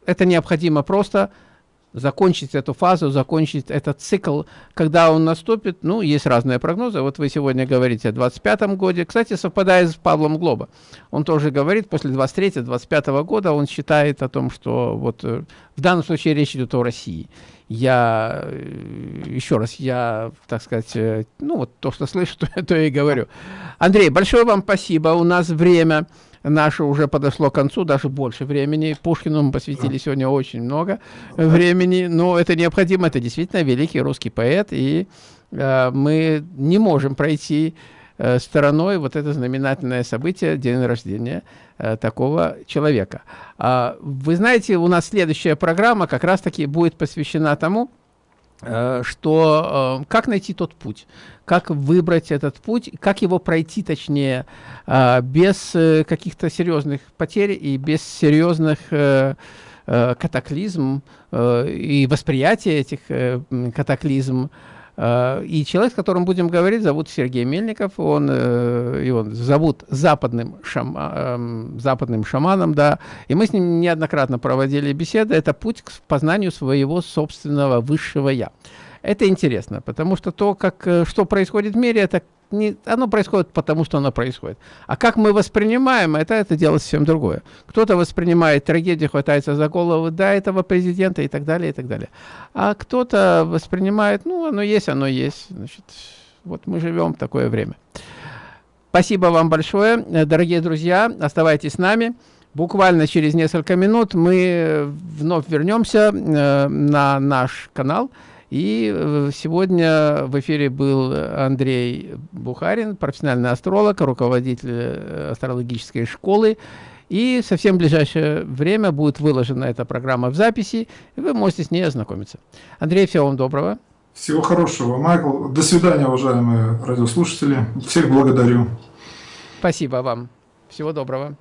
это необходимо просто закончить эту фазу, закончить этот цикл, когда он наступит, ну, есть разные прогнозы, вот вы сегодня говорите о 25-м годе, кстати, совпадает с Павлом Глоба, он тоже говорит, после 23-25 года он считает о том, что вот э, в данном случае речь идет о России. Я, э, еще раз, я, так сказать, э, ну, вот то, что слышу, то, то и говорю. Андрей, большое вам спасибо, у нас время наше уже подошло к концу, даже больше времени. Пушкину мы посвятили сегодня очень много времени, но это необходимо, это действительно великий русский поэт, и э, мы не можем пройти э, стороной вот это знаменательное событие, день рождения э, такого человека. А, вы знаете, у нас следующая программа как раз-таки будет посвящена тому, Э, что э, как найти тот путь, как выбрать этот путь, как его пройти, точнее, э, без каких-то серьезных потерь и без серьезных катаклизм и восприятия этих катаклизм? Э, и человек, с которым будем говорить, зовут Сергей Мельников. Он, э, его зовут западным, шама, эм, западным шаманом, да. И мы с ним неоднократно проводили беседы. Это путь к познанию своего собственного высшего «я». Это интересно, потому что то, как, э, что происходит в мире, это не, оно происходит потому, что оно происходит. А как мы воспринимаем, это, это дело совсем другое. Кто-то воспринимает трагедию, хватается за голову, да, этого президента и так далее, и так далее. А кто-то воспринимает, ну, оно есть, оно есть. Значит, вот мы живем в такое время. Спасибо вам большое, дорогие друзья. Оставайтесь с нами. Буквально через несколько минут мы вновь вернемся э, на наш канал. И э, сегодня в эфире был Андрей Бухарин, профессиональный астролог, руководитель э, астрологической школы. И совсем в ближайшее время будет выложена эта программа в записи, и вы можете с ней ознакомиться. Андрей, всего вам доброго. Всего хорошего, Майкл. До свидания, уважаемые радиослушатели. Всех благодарю. Спасибо вам. Всего доброго.